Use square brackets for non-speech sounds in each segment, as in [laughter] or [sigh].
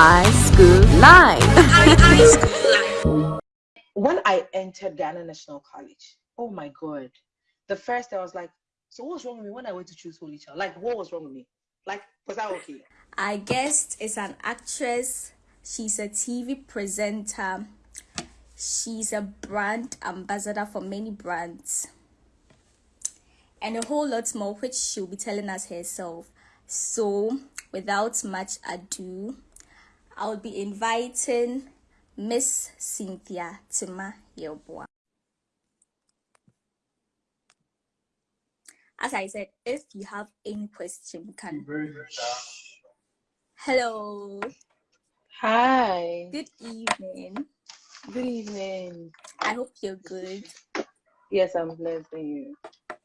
High School Life. [laughs] when I entered Ghana National College, oh my God, the first day I was like, so what was wrong with me when I went to choose Holy Child? Like, what was wrong with me? Like, was that okay? I guessed it's an actress. She's a TV presenter. She's a brand ambassador for many brands. And a whole lot more, which she'll be telling us herself. So, without much ado, I'll be inviting Miss Cynthia Tima Yelboa. As I said, if you have any question, you can. Hello. Hi. Good evening. Good evening. I hope you're good. Yes, I'm blessed by you.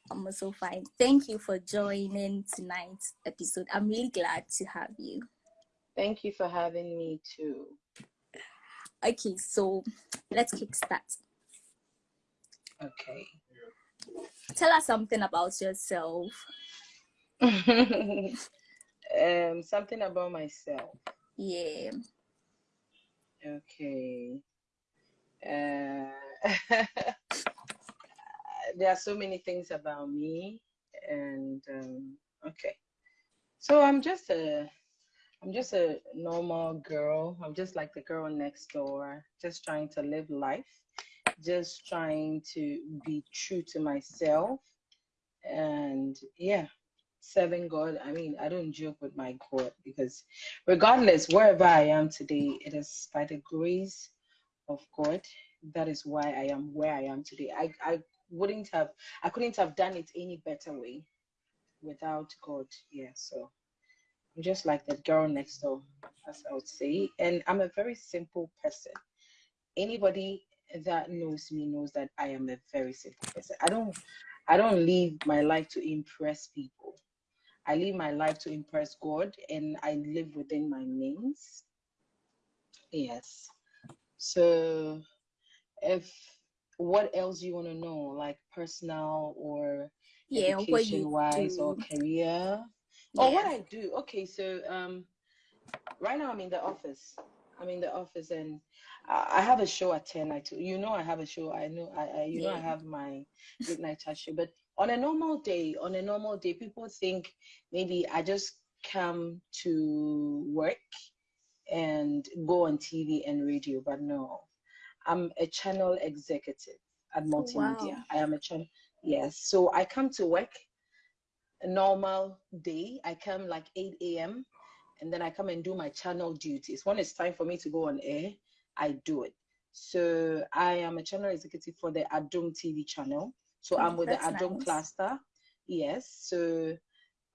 I'm also fine. Thank you for joining tonight's episode. I'm really glad to have you. Thank you for having me too. Okay, so let's kickstart. Okay. Tell us something about yourself. [laughs] um, something about myself. Yeah. Okay. Uh, [laughs] there are so many things about me, and um, okay. So I'm just a, I'm just a normal girl. I'm just like the girl next door, just trying to live life, just trying to be true to myself, and yeah, serving God. I mean, I don't joke with my God because regardless, wherever I am today, it is by the grace of God. That is why I am where I am today. I, I wouldn't have, I couldn't have done it any better way without God. Yeah, so I'm just like that girl next door, as I would say. And I'm a very simple person. Anybody that knows me knows that I am a very simple person. I don't I don't live my life to impress people. I live my life to impress God and I live within my means. Yes. So if what else you want to know, like personal or Yeah, education wise or do. Or what I do. Okay, so um right now I'm in the office. I'm in the office and I I have a show at 10. I told you know I have a show. I know I, I you know I have my midnight chat show. But on a normal day, on a normal day, people think maybe I just come to work and go on TV and radio, but no. I'm a channel executive at multimedia. Wow. I am a channel yes. So I come to work a normal day. I come like 8 a.m. and then I come and do my channel duties. When it's time for me to go on air, I do it. So I am a channel executive for the Adom TV channel. So I'm with the Adom nice. cluster. Yes. So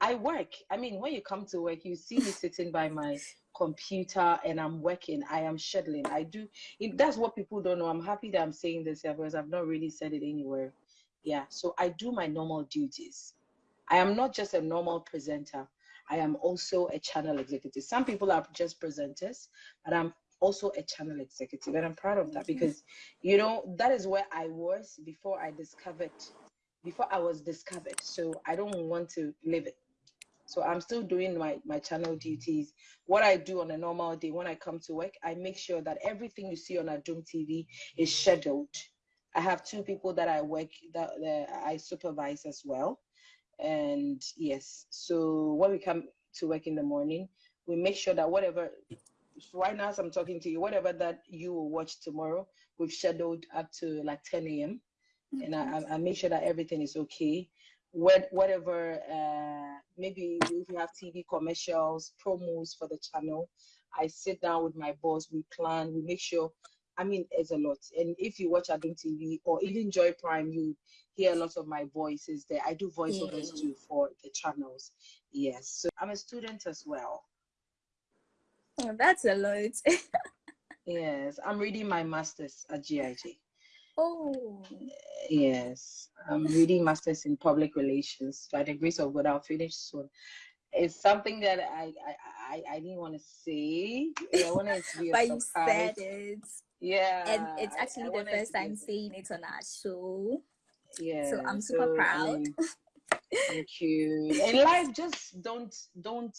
I work. I mean, when you come to work, you see me sitting by my computer and I'm working. I am scheduling. I do. If that's what people don't know, I'm happy that I'm saying this here because I've not really said it anywhere. Yeah. So I do my normal duties. I am not just a normal presenter. I am also a channel executive. Some people are just presenters, but I'm also a channel executive, and I'm proud of that because, you know, that is where I was before I discovered, before I was discovered. So I don't want to leave it. So I'm still doing my my channel duties. What I do on a normal day when I come to work, I make sure that everything you see on Adom TV is scheduled. I have two people that I work that, that I supervise as well and yes so when we come to work in the morning we make sure that whatever right now as i'm talking to you whatever that you will watch tomorrow we've scheduled up to like 10 a.m and I, I- make sure that everything is okay. What whatever uh maybe if we have tv commercials promos for the channel i sit down with my boss we plan we make sure i mean it's a lot. And if you watch adom tv or even joy prime you hear a lot of my voices there i do voiceovers Yeah. too for the channels yes so i'm a student as well Oh, that's a lot. [laughs] yes i'm reading my masters at gig oh. Yes, I'm reading masters in public relations. By the grace of God, I'll finish soon. It's something that I I I, I didn't want to say. I wanted it to be a [laughs] but you said it. Yeah, And it's I- I actually the first to be a time saying it on our show. Yeah, So I'm super so, proud. mean, [laughs] thank you. In life, just don't don't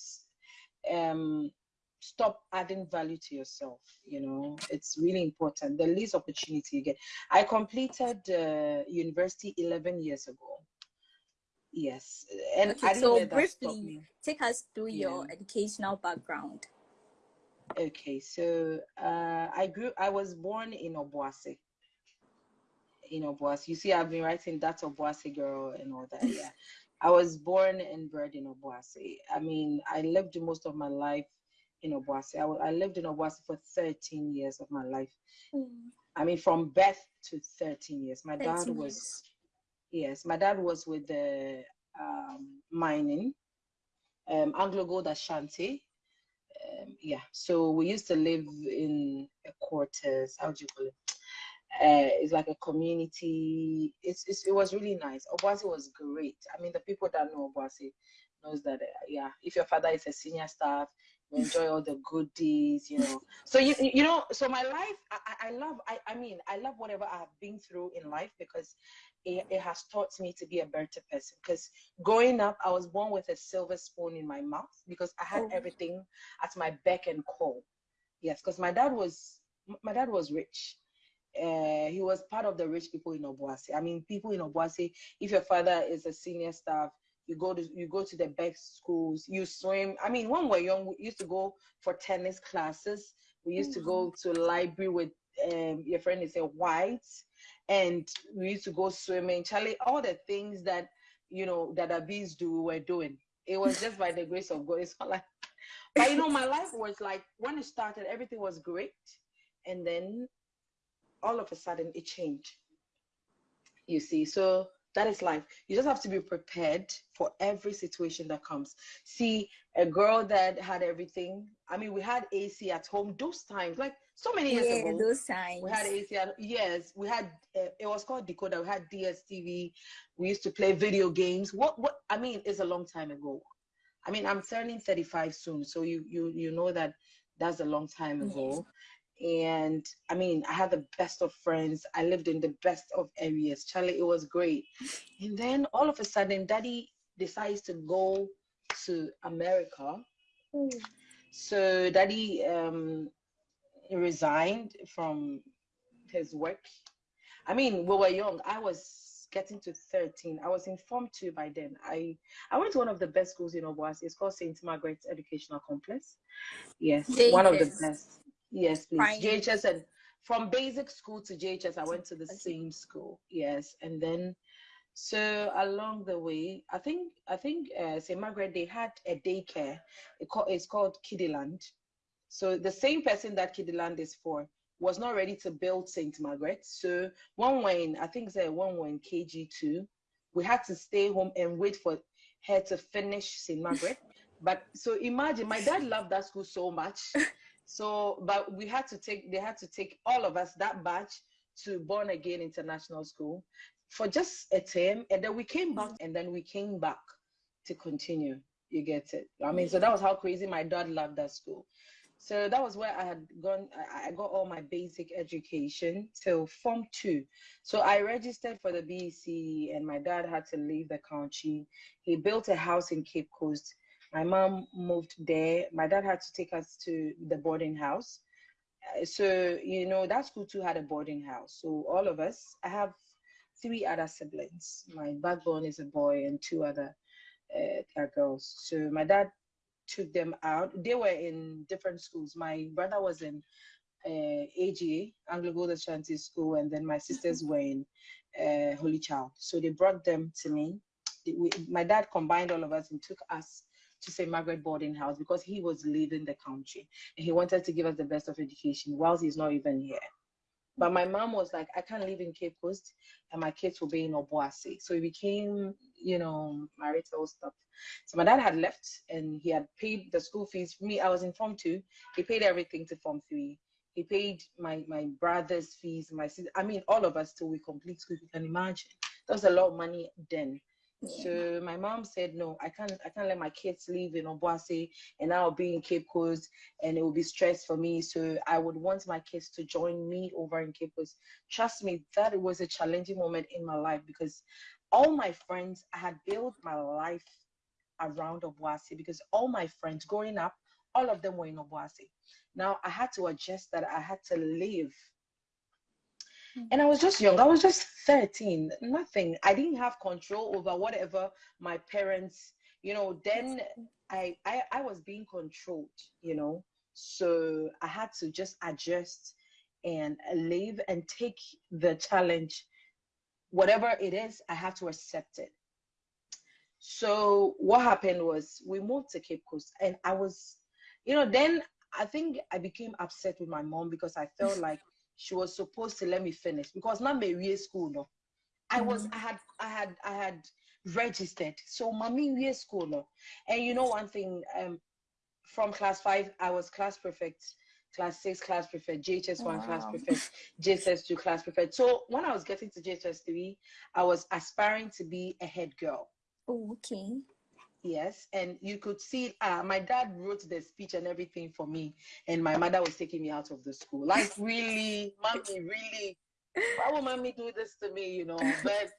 um stop adding value to yourself. You know, it's really important. The least opportunity you get. I completed uh, university 11 years ago. Yes, and okay, I so let that stop briefly take us through yeah. your educational background. Okay, so uh, I grew. I was born in Obuasi. In Obuasi, you see, I've been writing that Obuasi girl and all that. Yeah, I was born and bred in Obuasi. I mean, I lived most of my life in Obuasi. I, I lived in Obuasi for 13 years of my life. Mm. I mean, from birth to 13 years. My dad was, yes, my dad was with the um, mining, um, Anglo Gold Ashanti. Um, yeah, so we used to live in a quarters. How do you call it? Uh, it's like a community. It's, it's, it was really nice. Obuasi was great. I mean, the people that know Obuasi knows that. Uh, yeah, if your father is a senior staff, you [laughs] enjoy all the goodies, you know. So you you know, so my life, I, I love. I, I mean, I love whatever I have been through in life because it, it has taught me to be a better person. Because growing up, I was born with a silver spoon in my mouth because I had oh. everything at my beck and call. Yes, because my dad was my dad was rich. Uh, he was part of the rich people in Obuasi. I mean, people in Obuasi, if your father is a senior staff, you go to you go to the best schools, you swim. I mean, when we were young, we used to go for tennis classes. We used mm-hmm. to go mm-hmm. to library with um, your friend is a white, and we used to go swimming. Charlie, all the things that you know that bees do, we were doing. It was just by the grace of God. It's not like, but you know, my life was like when it started, everything was great, and then all of a sudden it changed. You see, so that is life. You just have to be prepared for every situation that comes. See, a girl that had everything. I mean, we had AC at home those times, like so many years yeah, ago. those times. We had AC. At, yes, we had. Uh, it was called decoder. We had DSTV. We used to play video games. What? What? I mean, it's a long time ago. I mean, I'm turning 35 soon, so you you you know that that's a long time ago and I mean, I had the best of friends. I lived in the best of areas. Charlie, it was great. And then all of a sudden, Daddy decides to go to America. Mm. So Daddy um, resigned from his work. I mean, we were young. I was getting to 13. I was informed too by then. I, I went to one of the best schools in Obuasi. It's called St. Margaret's Educational Complex. Yes, one of the best. Yes, please. Primary. JHS and from basic school to JHS, I went to the okay. same school. Yes, and then so along the way, I think I think uh, St. Margaret they had a daycare. It call, it's called Kiddyland. So the same person that Kiddyland is for was not ready to build St. Margaret. So one when I think say one when KG two, we had to stay home and wait for her to finish St. Margaret. [laughs] but so imagine my dad loved that school so much [laughs] So, but we had to take, they had to take all of us, that batch, to Born Again International School for just a term. And then we came back and then we came back to continue. You get it? I mean, so that was how crazy my dad loved that school. So that was where I had gone. I got all my basic education till Form 2. So I registered for the BEC and my dad had to leave the country. He built a house in Cape Coast my mom moved there. My dad had to take us to the boarding house. Uh, so, you know, that school too had a boarding house. So, all of us, I have three other siblings. My backbone is a boy and two other uh, girls. So, my dad took them out. They were in different schools. My brother was in uh, AGA, Anglo Gold Ashanti School, and then my sisters were in uh, Holy Child. So they brought them to me. We, my dad combined all of us and took us to St. Margaret boarding house because he was leaving the country and he wanted to give us the best of education whilst he's not even here. But my mom was like, I can't live in Cape Coast and my kids will be in Obuasi. So it became, you know, marital stuff. So my dad had left and he had paid the school fees. For me, I was in Form 2. He paid everything to Form 3. He paid my, my brother's fees, my sister, I mean, all of us till we complete school. You can imagine. That was a lot of money then. So my mom said, no, I can't, I can't let my kids live in Obuasi and I'll be in Cape Coast and it will be stress for me. So I would want my kids to join me over in Cape Coast. Trust me, that was a challenging moment in my life because all my friends, I had built my life around Obuasi because all my friends growing up, all of them were in Obuasi. Now I had to adjust that I had to leave. Mm. And I was just young. I was just 13. Nothing. I didn't have control over whatever my parents, you know, then I, I I was being controlled, you know. So I had to just adjust and leave and take the challenge. Whatever it is, I have to accept it. So what happened was we moved to Cape Coast and I was, you know, then I think I became upset with my mom because I felt [laughs] like she was supposed to let me finish because not my school no. I was I had I had I had registered. So mommy we school no. And you know one thing, um from class five, I was class prefect, class six class prefect, JHS one class Wow. prefect, JHS two class prefect. So when I was getting to JHS three, I was aspiring to be a head girl. Oh, okay. Yes, and you could see uh, my dad wrote the speech and everything for me, and my mother was taking me out of the school. Like, really, mommy, really, why would mommy do this to me, you know? But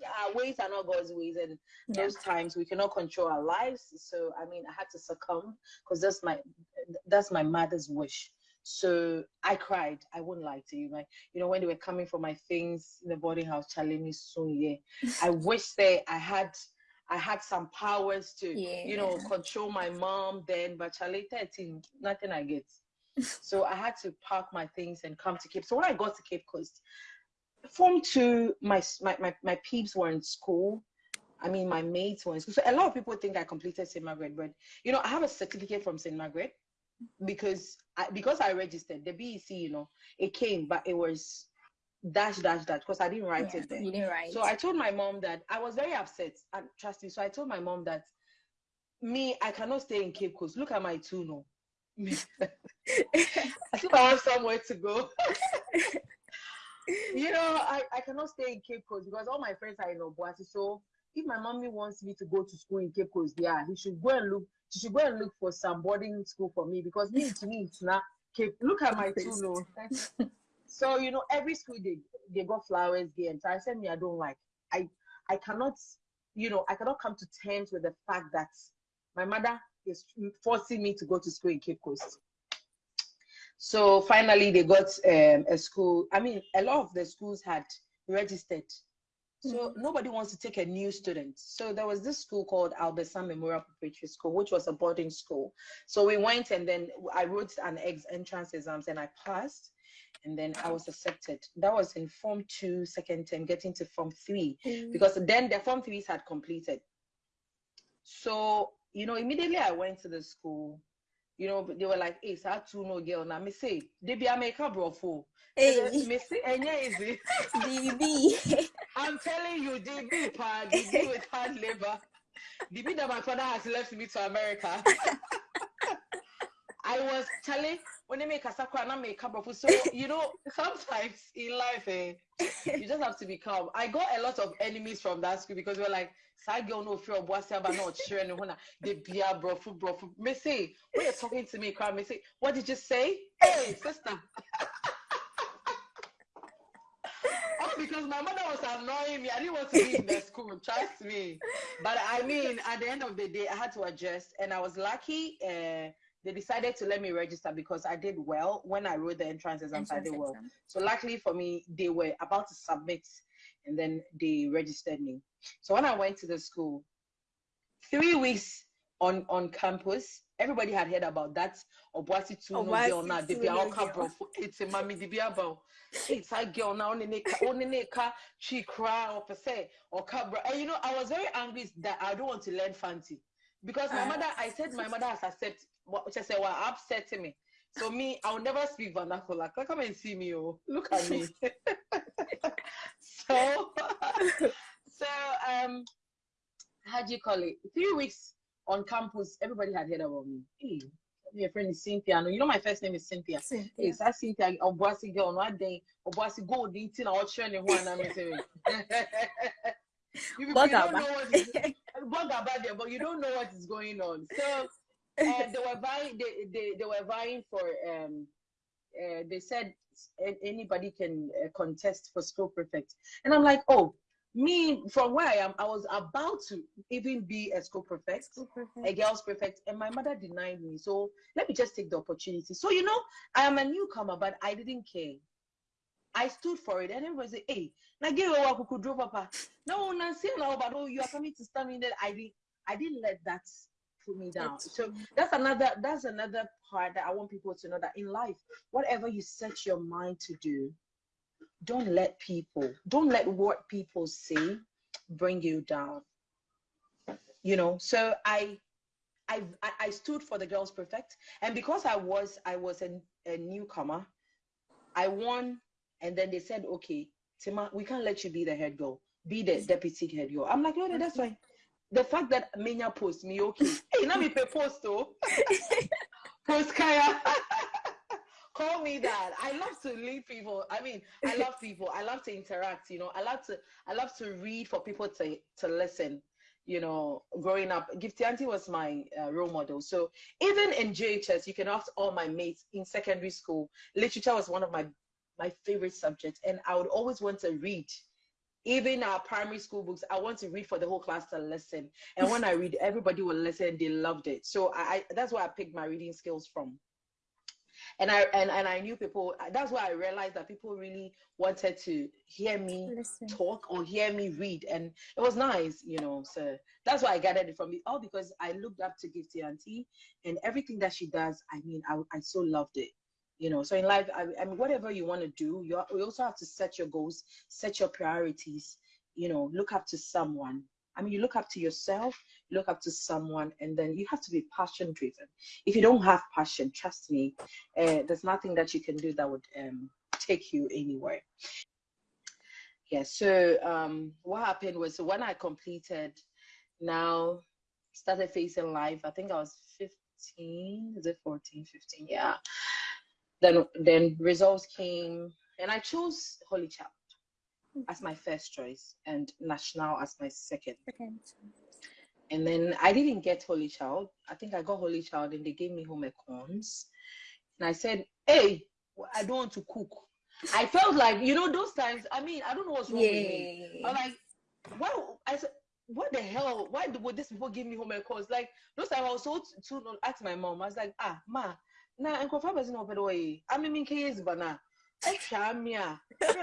yeah, ways are not God's ways, and Yeah. those times we cannot control our lives. So, I mean, I had to succumb because that's my that's my mother's wish. So I cried. I wouldn't lie to you. Like, you know, when they were coming for my things in the boarding house, challenging me soon, yeah. I wish that I had I had some powers to, you know, control my mom then, but Charlie 13, nothing I get. [laughs] so I had to pack my things and come to Cape. So when I got to Cape Coast, form two, my my my, my peeps were in school. I mean, my mates were in school. So a lot of people think I completed St. Margaret, but you know, I have a certificate from St. Margaret because I because I registered the BEC, you know, it came, but it was dash dash dash because I didn't write Yeah, it there. You didn't write. So I told my mom that I was very upset. And trust me. So I told my mom that me, I cannot stay in Cape Coast. Look at my two no. I think I have somewhere to go. [laughs] you know, I, I cannot stay in Cape Coast because all my friends are in Obuasi. So if my mommy wants me to go to school in Cape Coast, yeah, he should go and look. She should go and look for some boarding school for me because me to me it's not Cape. Look at my two oh. no. [laughs] so you know, every school they they got flowers there, and so I said me I don't like. I I cannot, you know, I cannot come to terms with the fact that my mother is forcing me to go to school in Cape Coast. So finally, they got um, a school. I mean, a lot of the schools had registered. So nobody wants to take a new student. So there was this school called Albersan Memorial Preparatory School, which was a boarding school. So we went and then I wrote an ex entrance exams and I passed. And then I was accepted. That was in Form 2, second term, getting to Form 3 Mm. because then the form threes had completed. So, you know, immediately I went to the school. You know, they were like, hey, so two no girl. Now, me say, they be a makeup bro for. Hey, Me say, easy. [laughs] DB. [laughs] I'm telling you, DB, pa, DB with hard labor. DB that my father has left me to America. [laughs] I was telling when they make a sakura and make a bro. So, you know, [laughs] sometimes in life, eh, you just have to be calm. I got a lot of enemies from that school because we're like, "Side girl no fear of what's but not sure and when they be a bro, fu- bro, fu." Me say, when you're talking to me, cry, me say, what did you say? Hey, sister. [laughs] Because my mother was annoying me. I didn't want to be in the school, trust me. But I mean, at the end of the day, I had to adjust, and I was lucky. Uh, they decided to let me register because I did well when I wrote the entrance exams. I Entrance did well. exam. So luckily for me, they were about to submit and then they registered me. So when I went to the school, three weeks on on campus, everybody had heard about that Obuasi two no girl now. They be Tuno all bro. It's a. They be about it's a girl now. Only neka only neka she cry or per se or cabra. And you know, I was very angry that I don't want to learn fancy because my Ah. mother. I said my mother has accepted. What she said, well, upsetting me. So me, I'll never speak vernacular. Come and see me, oh, look at me. [laughs] so, [laughs] so um, how do you call it? Three weeks on campus, everybody had heard about me. Hey, your friend is Cynthia. No, you know my first name is Cynthia. Cynthia. Yes, I Cynthia. Obuasi girl, no, I day. Obuasi go the thing. I'll train him one. I'm saying. [laughs] You you don't know what is bug about there, but you don't know what is going on. So uh, [laughs] they were vying. They, they they were vying for. Um, uh, they said anybody can uh, contest for school prefect, and I'm like, oh, me from where I am, I was about to even be a school prefect, School prefect. a girls prefect, and my mother denied me. So let me just take the opportunity. So you know, I am a newcomer, but I didn't care. I stood for it, and everybody said, "Hey, now give a walk, could draw papa." No, Nancy, no, but oh, you are coming to stand in there. I didn't, I didn't let that put me down. That's So that's another, that's another part that I want people to know that in life, whatever you set your mind to do, don't let people, don't let what people say bring you down. You know, so I I, I stood for the girls prefect, and because I was I was a, a newcomer, I won, and then they said, okay, Tima, we can't let you be the head girl, be the deputy head girl. I'm like, no, no, that's fine. The fact that Menya post me, okay, [laughs] hey, now me pay post though, [laughs] post Kaya. [laughs] Call me that. I love to lead people. I mean, I love people. I love to interact. You know, I love to. I love to read for people to to listen you know, growing up, Gifty Auntie was my uh, role model. So even in JHS, you can ask all my mates in secondary school, literature was one of my my favorite subjects, and I would always want to read. Even our primary school books, I want to read for the whole class to listen. And when I read, everybody will listen. They loved it. So I, I that's where I picked my reading skills from and I and, and I knew people. That's why I realized that people really wanted to hear me Listen. talk or hear me read, and it was nice, you know. So that's why I gathered it from it all because I looked up to Gifty Auntie and everything that she does. I mean, I I so loved it. You know, so in life, I, I mean, whatever you want to do, you, you also have to set your goals, set your priorities. You know, look up to someone. I mean, you look up to yourself, look up to someone, and then you have to be passion driven. If you don't have passion, trust me, uh, there's nothing that you can do that would um, take you anywhere. Yeah, so um, what happened was when I completed, now started facing life, I think I was 15, is it 14, 15? Yeah. Then, then results came, and I chose Holy Child as my first choice and National as my second. Second. And then I didn't get Holy Child. I think I got Holy Child and they gave me home econs. And I said, hey, I don't want to cook. I felt like, you know, those times, I mean, I don't know what's wrong with me. I'm like, why? I said, what the hell? Why would these people give me home econs? Like, those times I was so to ask my mom, I was like, ah, ma, na, and confirm as no way. I mean, in case, but now, I can't me. I'm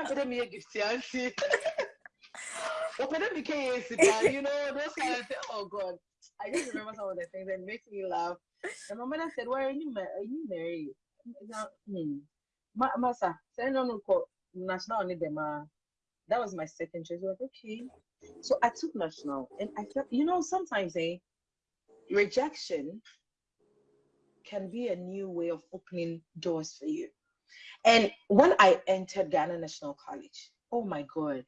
putting me a gift, auntie. Open up became you know, those kind of things. Oh God. I just remember some of the things that makes me laugh. And my mother said, Why are you married? Are you married? Now, hmm. Ma Masa, say no no call national only them. Uh, that was my second choice. Was like, okay. So I took national and I felt you know, sometimes eh, rejection can be a new way of opening doors for you. And when I entered Ghana National College, oh my God,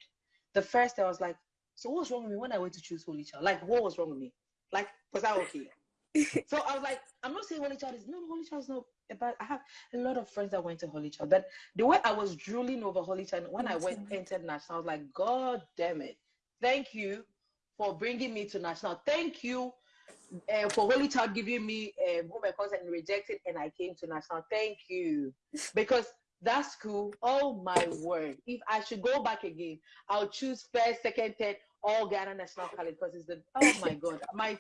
the first day I was like, so what's wrong with me when I went to choose Holy Child? Like, what was wrong with me? Like, was I okay? [laughs] so I was like, I'm not saying Holy Child is no, Holy Child is not but I have a lot of friends that went to Holy Child. But the way I was drooling over Holy Child when I went entered national, I was like, God damn it. Thank you for bringing me to national. Thank you uh, for Holy Child giving me um, home econs and rejected, and I came to national. Thank you, [laughs] because that school. Oh my word! If I should go back again, I'll choose first, second, third, all Ghana National College because it's the. Oh my God, my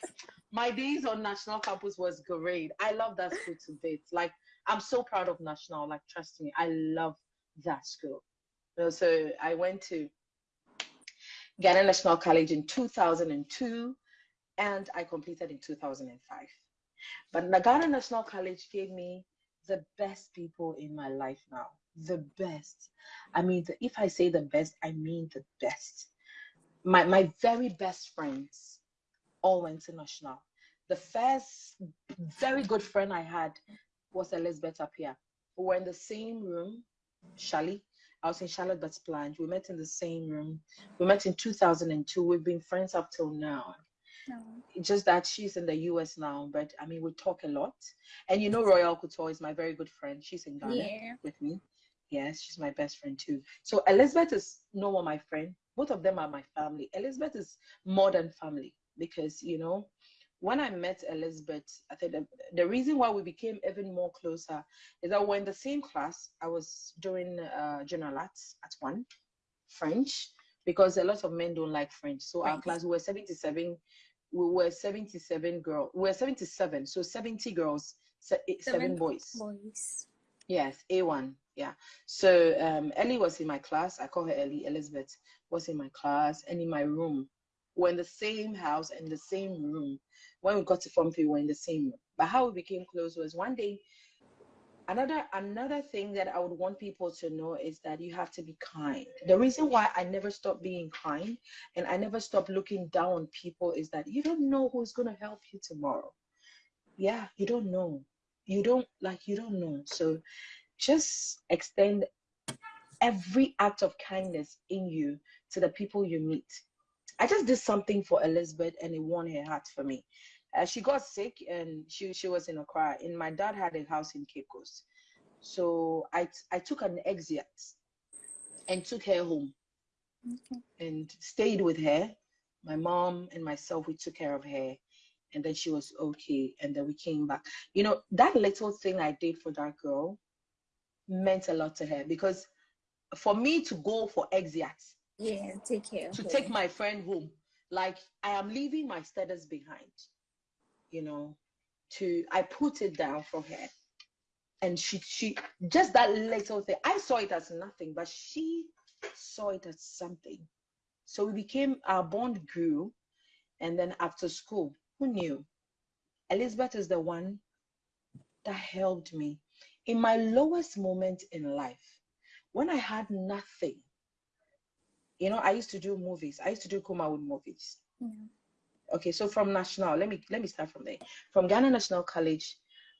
my days on national campus was great. I love that school to bits. Like I'm so proud of national. Like trust me, I love that school. You know, So I went to Ghana National College in 2002 and I completed in 2005. But Nagana National College gave me the best people in my life now. The best. I mean, the, if I say the best, I mean the best. My my very best friends all went to National. The first very good friend I had was Elizabeth Appiah. We were in the same room, Shally. I was in Charlotte Bets Blanche. We met in the same room. We met in 2002. We've been friends up till now No. just that she's in the US now, but I mean, we talk a lot. And you know, Royal Couture is my very good friend. She's in Ghana Yeah. with me. Yes, she's my best friend too. So Elizabeth is no more my friend. Both of them are my family. Elizabeth is more than family because, you know, when I met Elizabeth, I think the, the reason why we became even more closer is that we're in the same class. I was doing uh, general arts at one, French. because a lot of men don't like French. So our class we were 77 we were 77 girls. We were 77. So 70 girls, se- eh, seven, Seven boys. Boys. Yes, A1. Yeah. So um, Ellie was in my class. I call her Ellie. Elizabeth was in my class and in my room. We're in the same house and the same room. When we got to Form 3, we were in the same room. But how we became close was one day. Another another thing that I would want people to know is that you have to be kind. The reason why I never stop being kind and I never stop looking down on people is that you don't know who's gonna help you tomorrow. Yeah, you don't know. You don't like you don't know. So just extend every act of kindness in you to the people you meet. I just did something for Elizabeth and it won her heart for me. Uh, she got sick and she, she was in a cry. And my dad had a house in Cape Coast. So I, I took an exit and took her home Okay. and stayed with her. My mom and myself, we took care of her. And then she was okay. And then we came back. You know, that little thing I did for that girl meant a lot to her because for me to go for exit, Yeah, take care. to take my friend home, like I am leaving my status behind, you know, to I put it down for her. And she she just that little thing. I saw it as nothing, but she saw it as something. So we became our bond grew. And then after school, who knew? Elizabeth is the one that helped me in my lowest moment in life when I had nothing. You know, I used to do movies. I used to do Kumawood movies. Okay, so from national, let me let me start from there. From Ghana National College,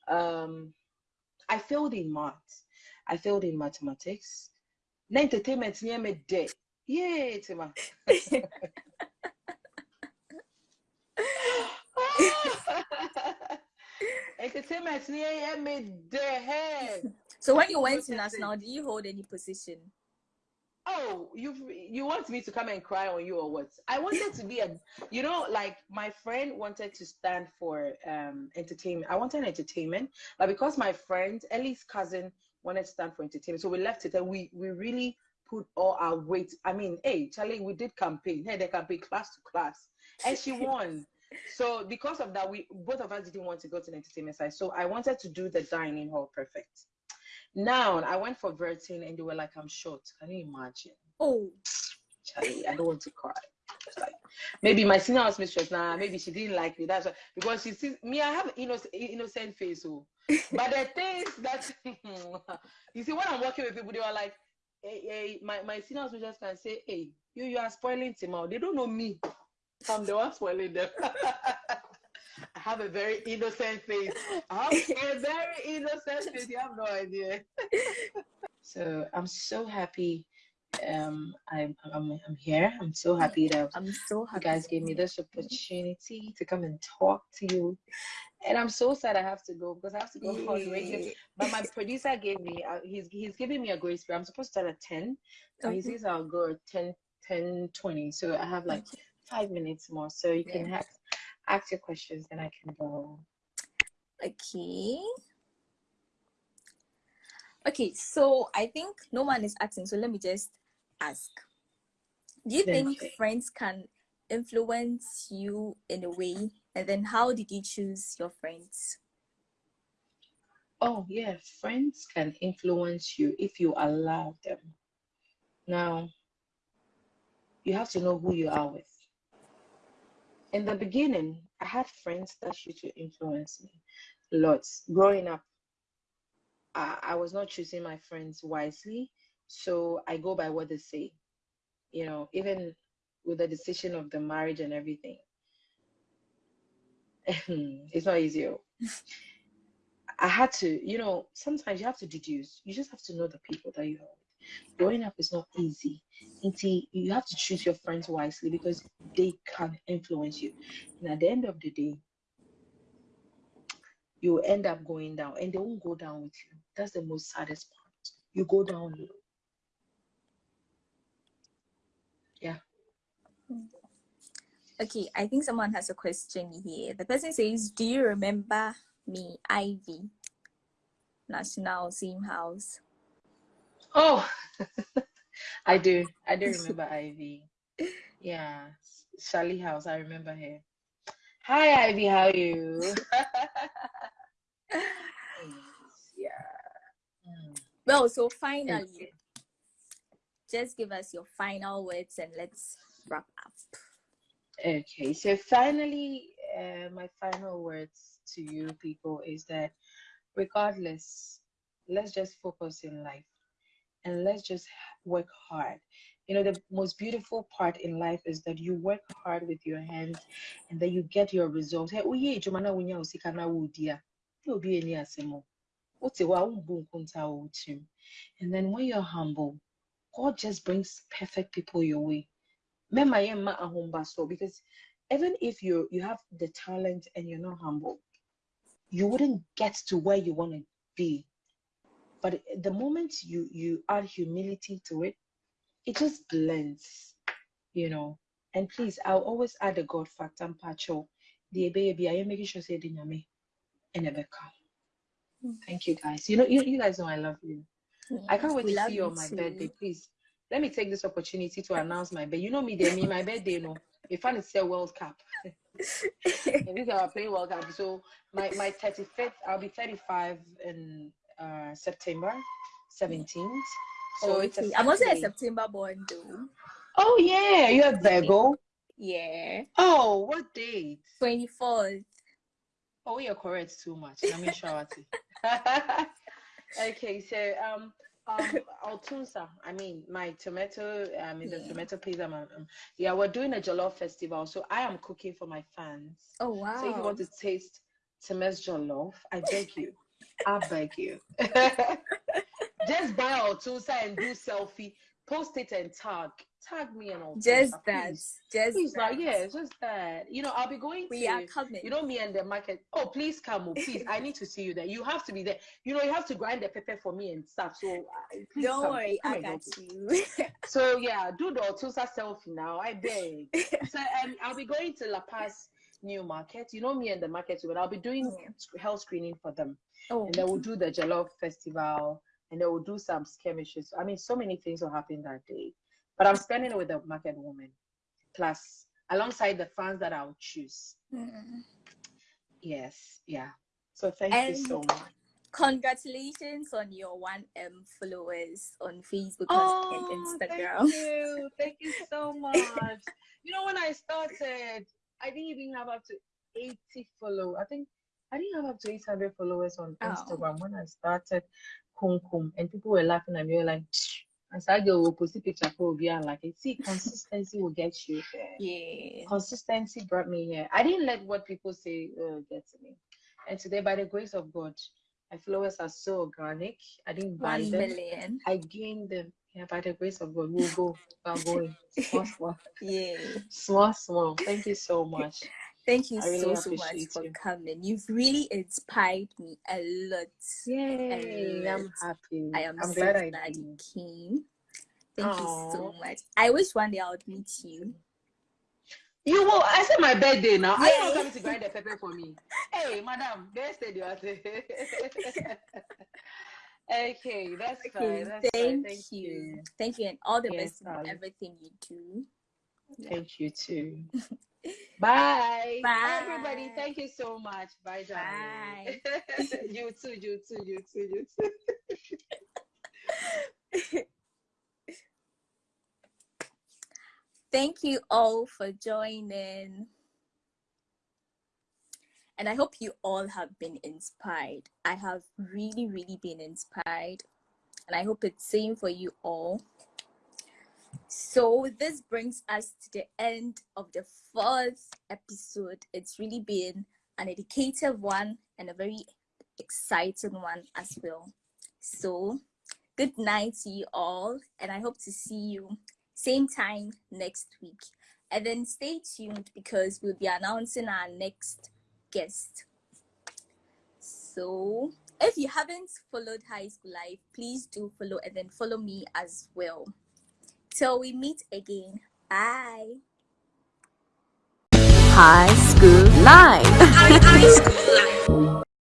um, I failed in maths. I failed in mathematics. Na entertainment near me day. Yay, Tima. [laughs] entertainment near me day. Hey. So when you went to national, did you hold any position? Oh, you you want me to come and cry on you or what? I wanted to be a, you know, like my friend wanted to stand for um entertainment. I wanted entertainment, but because my friend Ellie's cousin wanted to stand for entertainment, so we left it and we we really put all our weight. I mean, hey, Charlie, we did campaign. Hey, they campaign class to class, and she won. So because of that, we both of us didn't want to go to the entertainment side. So I wanted to do the dining hall perfect. Now I went for Vertin and they were like, I'm short. Can you imagine? Oh, Charlie, I don't want to cry. Like maybe my senior house mistress now, maybe she didn't like me. That's why, because she sees me, I have innocent innocent face. Oh. [laughs] But the things that [laughs] you see when I'm working with people, they are like, hey, hey, my, my senior house mistress can say, Hey, you you are spoiling Timao. They don't know me. I'm the one spoiling them. [laughs] I have a very innocent face. I have [laughs] a very innocent face. You have no idea. [laughs] so I'm so happy. Um, I'm, I'm I'm here. I'm so happy that I'm so you guys gave me this opportunity to come and talk to you. And I'm so sad I have to go because I have to go on radio. Yeah. But my producer gave me, uh, he's he's giving me a grace period. I'm supposed to start at 10. So he Okay. says I'll go at 10, 10, 20. So I have like five minutes more. So you can Yeah. Ask, your questions, then I can go. Okay. Okay, so I think no one is asking, so let me just ask. Do you think Okay. friends can influence you in a way? And then how did you choose your friends? Oh, yeah, friends can influence you if you allow them. Now, you have to know who you are with. In the beginning, I had friends that used to influence me lots. Growing up, I, I was not choosing my friends wisely, so I go by what they say. You know, even with the decision of the marriage and everything, [laughs] it's not easy. oh. [laughs] I had to, you know, sometimes you have to deduce. You just have to know the people that you are. Growing up is not easy. You have to choose your friends wisely because they can influence you. And at the end of the day, you end up going down and they won't go down with you. That's the most saddest part. You go down low. Yeah. Okay, I think someone has a question here. The person says, Do you remember me, Ivy? National same house. Oh, [laughs] I do. I do [laughs] remember Ivy. Yeah, Sally House. I remember her. Hi, Ivy. How are you? [laughs] yeah. Mm. Well, so finally, just give us your final words and let's wrap up. Okay, so finally, uh, my final words to you people is that regardless, let's just focus in life and let's just work hard. You know, the most beautiful part in life is that you work hard with your hands and then you get your results. Hey, yeah, Jomana wunya usikana wudia. You'll be any asemo. And then when you're humble, God just brings perfect people your way. Because even if you you have the talent and you're not humble, you wouldn't get to where you want to be. But the moment you you add humility to it, it just blends, you know. And please, I'll always add a God factor and pacho. The baby, I am making sure say the and hmm. Thank you guys. You know, you, you guys know I love you. I can't wait to see you on my too. birthday. Please let me take this opportunity to announce my birthday. You know me, me my birthday, no. If I say World Cup. [laughs] and these are playing World Cup. So my my 35th, I'll be 35 in uh, September 17th. So oh, it's a I'm also a September born though. Oh yeah, you're a Virgo. Yeah. Oh, what date? 24th. Oh, you're correct too much. Let me show it. [laughs] [laughs] okay, so um um Altunsa, I mean my tomato I mean the yeah. tomato pizza um, um, yeah, we're doing a jollof festival, so I am cooking for my fans. Oh wow. So if you want to taste Temes jollof, I beg you. I beg you. [laughs] Just buy Altunsa and do selfie, post it and tag tag me and all. Just that. Please. Just please, that. yeah, just that. You know, I'll be going we to. are coming. You know, me and the market. Oh, please come, oh, please. I need to see you there. You have to be there. You know, you have to grind the pepper for me and stuff. So uh, please don't come. worry, come I got you. [laughs] so yeah, do the Otusa selfie now. I beg. [laughs] so um, I'll be going to La Paz New Market. You know me and the market, but I'll be doing yeah. health screening for them. Oh. And then we'll do the Jollof Festival and they will do some skirmishes. I mean, so many things will happen that day. But I'm spending it with the market woman, plus alongside the fans that I'll choose. Mm. Yes, yeah. So thank and you so much. Congratulations on your 1M followers on Facebook oh, and Instagram. Thank you. Thank you so much. [laughs] you know, when I started, I didn't even have up to 80 follow. I think I didn't have up to 800 followers on oh. Instagram when I started Kum Kum, and people were laughing at me, like, I go, we'll post a picture for be like. See, [laughs] consistency will get you there. Yeah. Consistency brought me here. I didn't let what people say uh, get to me. And today, by the grace of God, my followers are so organic. I didn't buy One them. Million. I gained them. Yeah, by the grace of God, we'll go. We're going. Small, small. [laughs] yeah. Small, small. Thank you so much. Thank you really so so much you. for coming. You've really inspired me a lot. Yay! I'm happy. I am I'm so glad, glad you came. Thank Aww. you so much. I wish one day I would meet you. You will. I said my birthday now. Are you not coming to grind the pepper for me? Hey, madam, there's the [laughs] Okay, that's okay, fine. That's thank, fine. thank you. you. Thank you, and all the yes, best in everything you do. Yeah. Thank you too. [laughs] [laughs] Bye. Bye. Everybody, thank you so much. Bye, Bye. [laughs] you too, you too, you too, you too. [laughs] thank you all for joining. And I hope you all have been inspired. I have really, really been inspired. And I hope it's same for you all. So this brings us to the end of the fourth episode. It's really been an educative one and a very exciting one as well. So good night to you all and I hope to see you same time next week. And then stay tuned because we'll be announcing our next guest. So if you haven't followed High School Life, please do follow and then follow me as well. Till we meet again. Bye. High School Life. [laughs] High School Life.